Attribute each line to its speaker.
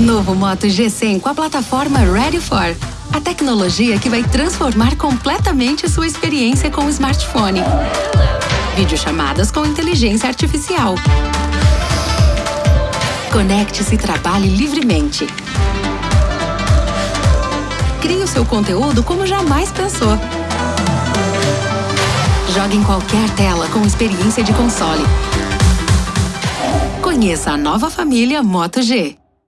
Speaker 1: Novo Moto G100 com a plataforma Ready For. A tecnologia que vai transformar completamente sua experiência com o smartphone. Videochamadas com inteligência artificial. Conecte-se e trabalhe livremente. Crie o seu conteúdo como jamais pensou. Jogue em qualquer tela com experiência de console. Conheça a nova família Moto G.